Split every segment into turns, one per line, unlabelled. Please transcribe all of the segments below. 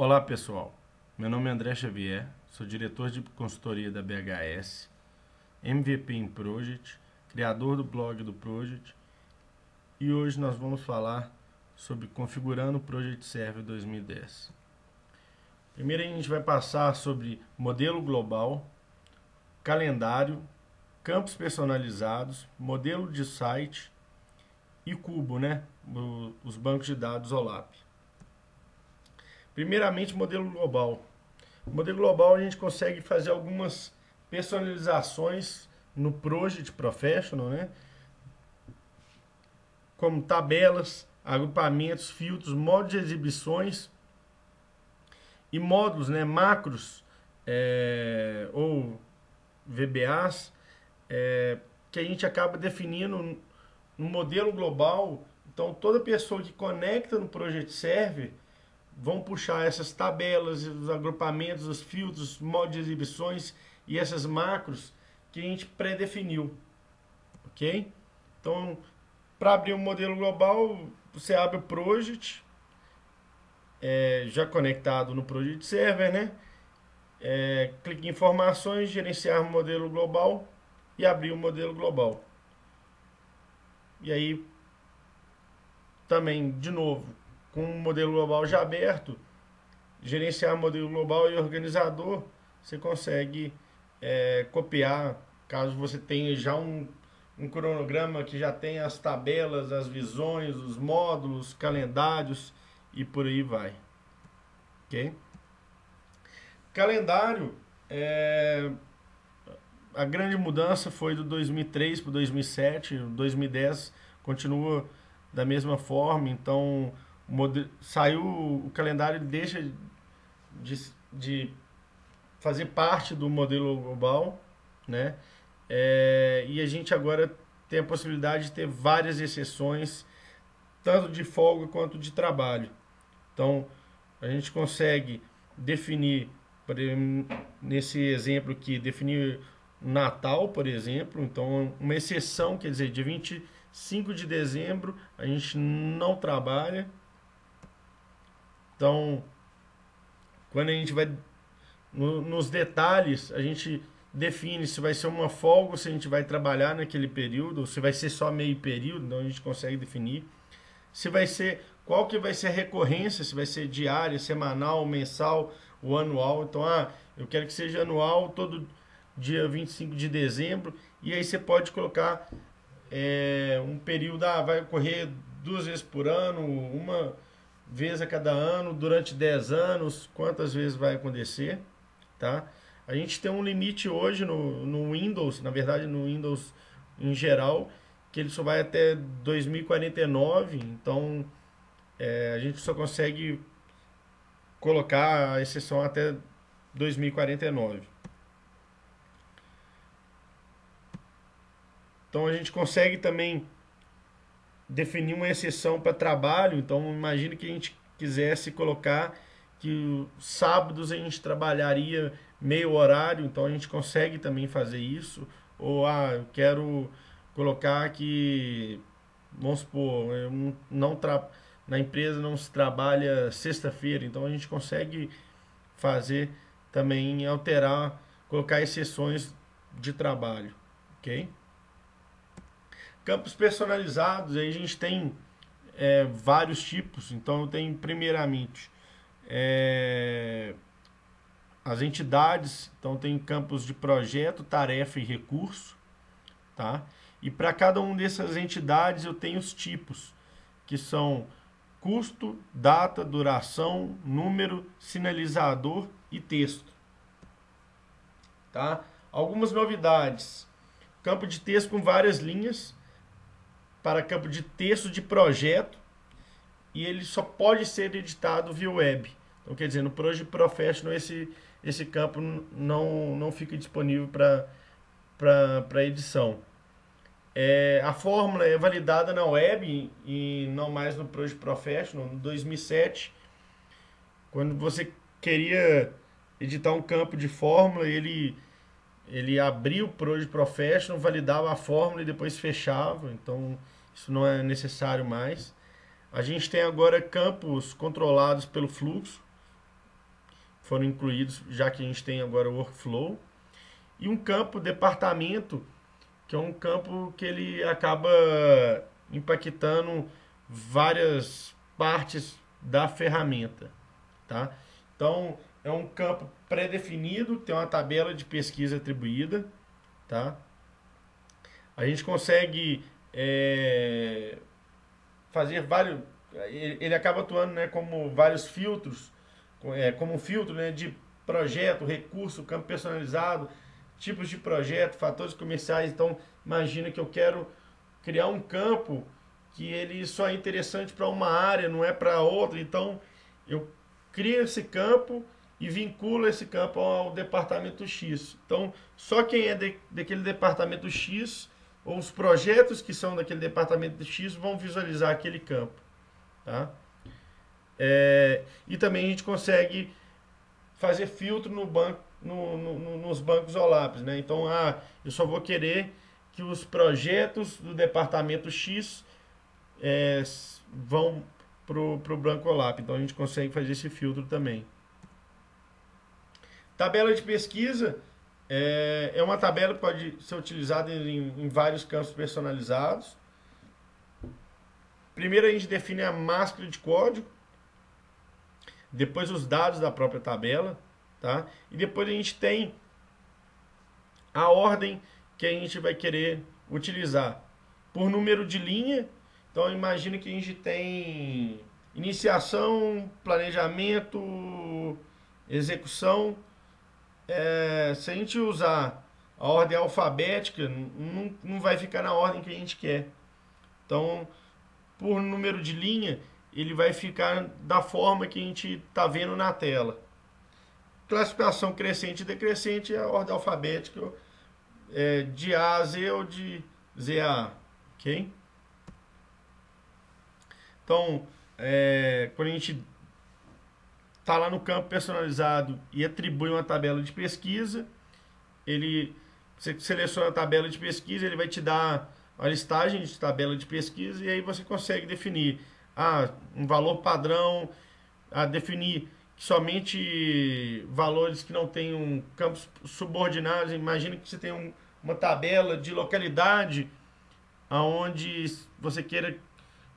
Olá pessoal, meu nome é André Xavier, sou diretor de consultoria da BHS, MVP em Project, criador do blog do Project e hoje nós vamos falar sobre configurando o Project Server 2010. Primeiro a gente vai passar sobre modelo global, calendário, campos personalizados, modelo de site e cubo, né? os bancos de dados OLAP. Primeiramente, modelo global. No modelo global a gente consegue fazer algumas personalizações no Project Professional, né? Como tabelas, agrupamentos, filtros, modos de exibições e módulos, né? Macros é, ou VBAs é, que a gente acaba definindo no modelo global. Então, toda pessoa que conecta no Project Server vão puxar essas tabelas, os agrupamentos, os filtros, os modos de exibições e essas macros que a gente pré-definiu. Ok? Então, para abrir um modelo global, você abre o Project, é, já conectado no Project Server, né? É, clique em informações, gerenciar modelo global e abrir o modelo global. E aí, também, de novo, com o modelo global já aberto, gerenciar modelo global e organizador, você consegue é, copiar, caso você tenha já um, um cronograma que já tem as tabelas, as visões, os módulos, calendários e por aí vai. Ok? Calendário, é, a grande mudança foi do 2003 para 2007, 2010 continua da mesma forma, então saiu o calendário deixa de, de fazer parte do modelo global, né? É, e a gente agora tem a possibilidade de ter várias exceções, tanto de folga quanto de trabalho. Então, a gente consegue definir, nesse exemplo aqui, definir Natal, por exemplo. Então, uma exceção, quer dizer, de 25 de dezembro a gente não trabalha, então, quando a gente vai no, nos detalhes, a gente define se vai ser uma folga, se a gente vai trabalhar naquele período, ou se vai ser só meio período, então a gente consegue definir. Se vai ser, qual que vai ser a recorrência, se vai ser diária, semanal, mensal ou anual. Então, ah, eu quero que seja anual, todo dia 25 de dezembro, e aí você pode colocar é, um período, ah, vai ocorrer duas vezes por ano, uma vezes a cada ano, durante 10 anos, quantas vezes vai acontecer, tá? A gente tem um limite hoje no, no Windows, na verdade no Windows em geral, que ele só vai até 2049, então é, a gente só consegue colocar a exceção até 2049. Então a gente consegue também definir uma exceção para trabalho. Então, imagine que a gente quisesse colocar que sábados a gente trabalharia meio horário, então a gente consegue também fazer isso. Ou, ah, eu quero colocar que, vamos supor, eu não tra na empresa não se trabalha sexta-feira, então a gente consegue fazer também, alterar, colocar exceções de trabalho, ok? Campos personalizados, aí a gente tem é, vários tipos. Então, eu tenho primeiramente é, as entidades. Então, tem campos de projeto, tarefa e recurso. Tá? E para cada uma dessas entidades, eu tenho os tipos, que são custo, data, duração, número, sinalizador e texto. Tá? Algumas novidades. Campo de texto com várias linhas para campo de texto de projeto e ele só pode ser editado via web. Então, quer dizer, no Project Professional esse, esse campo não, não fica disponível para edição. É, a fórmula é validada na web e não mais no Project Professional. Em 2007, quando você queria editar um campo de fórmula, ele, ele abria o Project Professional, validava a fórmula e depois fechava. Então, isso não é necessário mais. A gente tem agora campos controlados pelo fluxo. foram incluídos, já que a gente tem agora o workflow. E um campo departamento, que é um campo que ele acaba impactando várias partes da ferramenta, tá? Então, é um campo pré-definido, tem uma tabela de pesquisa atribuída, tá? A gente consegue é, fazer vários, ele acaba atuando, né, como vários filtros, é, como um filtro, né, de projeto, recurso, campo personalizado, tipos de projeto, fatores comerciais. Então, imagina que eu quero criar um campo que ele só é interessante para uma área, não é para outra. Então, eu crio esse campo e vinculo esse campo ao departamento X. Então, só quem é de, daquele departamento X os projetos que são daquele departamento X vão visualizar aquele campo. Tá? É, e também a gente consegue fazer filtro no banco, no, no, nos bancos OLAPs. Né? Então, ah, eu só vou querer que os projetos do departamento X é, vão para o Branco OLAP. Então a gente consegue fazer esse filtro também. Tabela de pesquisa é, é uma tabela que pode ser utilizada em, em vários campos personalizados. Primeiro a gente define a máscara de código, depois os dados da própria tabela, tá? E depois a gente tem a ordem que a gente vai querer utilizar. Por número de linha, então imagine que a gente tem iniciação, planejamento, execução. É, se a gente usar a ordem alfabética, não, não vai ficar na ordem que a gente quer. Então, por número de linha, ele vai ficar da forma que a gente está vendo na tela. Classificação crescente e decrescente é a ordem alfabética é, de A a Z ou de Z a A. Ok? Então, é, quando a gente está lá no campo personalizado e atribui uma tabela de pesquisa, ele você seleciona a tabela de pesquisa, ele vai te dar a listagem de tabela de pesquisa e aí você consegue definir ah, um valor padrão, a definir somente valores que não tenham campos subordinados. Imagina que você tem um, uma tabela de localidade aonde você queira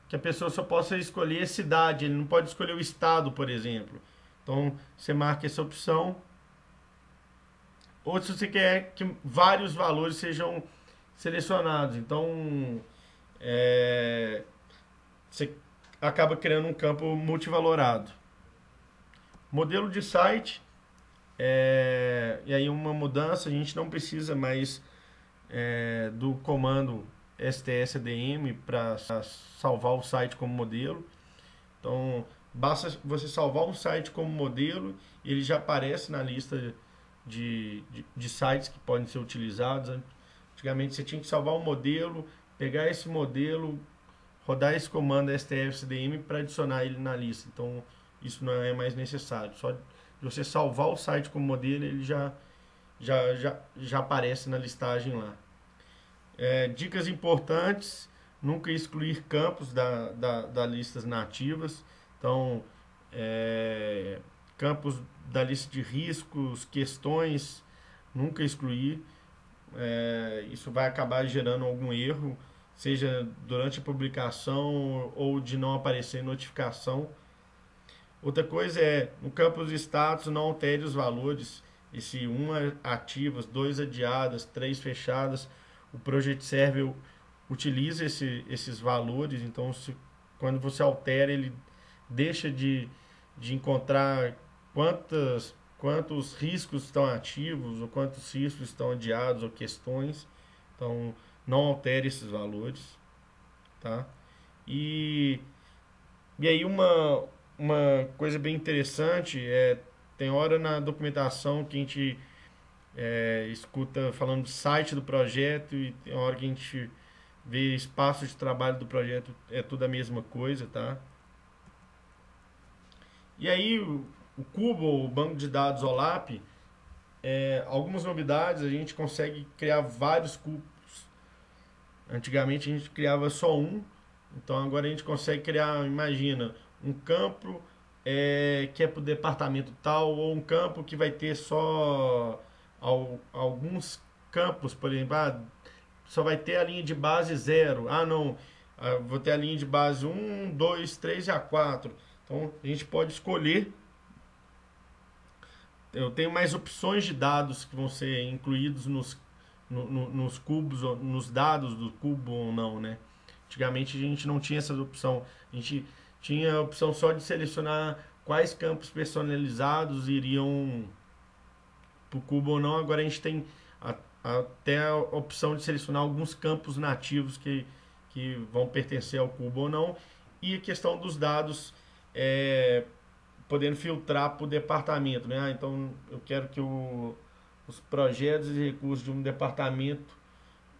que a pessoa só possa escolher cidade, ele não pode escolher o estado, por exemplo. Então você marca essa opção. Ou se você quer que vários valores sejam selecionados. Então é, você acaba criando um campo multivalorado. Modelo de site, é, e aí uma mudança, a gente não precisa mais é, do comando STSDM para salvar o site como modelo. Então, basta você salvar um site como modelo, ele já aparece na lista de, de, de sites que podem ser utilizados. Antigamente você tinha que salvar um modelo, pegar esse modelo, rodar esse comando stfcdm para adicionar ele na lista. Então, isso não é mais necessário. Só de você salvar o site como modelo, ele já, já, já, já aparece na listagem lá. É, dicas importantes, nunca excluir campos da, da, da listas nativas. Então, é, campos da lista de riscos, questões, nunca excluir. É, isso vai acabar gerando algum erro seja durante a publicação ou de não aparecer notificação. Outra coisa é, no campo de status, não altere os valores. E se uma ativas, dois adiadas, três fechadas, o Project Server utiliza esse, esses valores. Então, se, quando você altera, ele deixa de, de encontrar quantas, quantos riscos estão ativos, ou quantos riscos estão adiados, ou questões. Então, não altere esses valores, tá? E, e aí uma, uma coisa bem interessante é tem hora na documentação que a gente é, escuta falando do site do projeto e tem hora que a gente vê espaço de trabalho do projeto é tudo a mesma coisa, tá? E aí o, Cubo, o banco de dados OLAP, é, algumas novidades, a gente consegue criar vários cubos Antigamente a gente criava só um, então agora a gente consegue criar, imagina, um campo é, que é para o departamento tal, ou um campo que vai ter só ao, alguns campos, por exemplo, ah, só vai ter a linha de base zero. Ah, não, ah, vou ter a linha de base 1, 2, 3 e a 4. Então a gente pode escolher. Eu tenho mais opções de dados que vão ser incluídos nos, no, no, nos cubos, nos dados do cubo ou não, né? Antigamente a gente não tinha essa opção. A gente tinha a opção só de selecionar quais campos personalizados iriam para o cubo ou não. Agora a gente tem a, até a opção de selecionar alguns campos nativos que, que vão pertencer ao cubo ou não. E a questão dos dados, é, podendo filtrar para o departamento. Né? Ah, então eu quero que o, os projetos e recursos de um departamento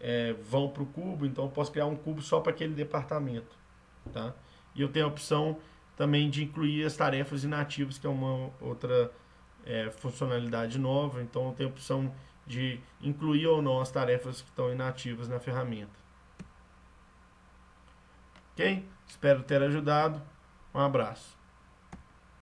é, vão para o cubo, então eu posso criar um cubo só para aquele departamento. Tá? E eu tenho a opção também de incluir as tarefas inativas, que é uma outra é, funcionalidade nova. Então eu tenho a opção de incluir ou não as tarefas que estão inativas na ferramenta. Ok? Espero ter ajudado. Um abraço.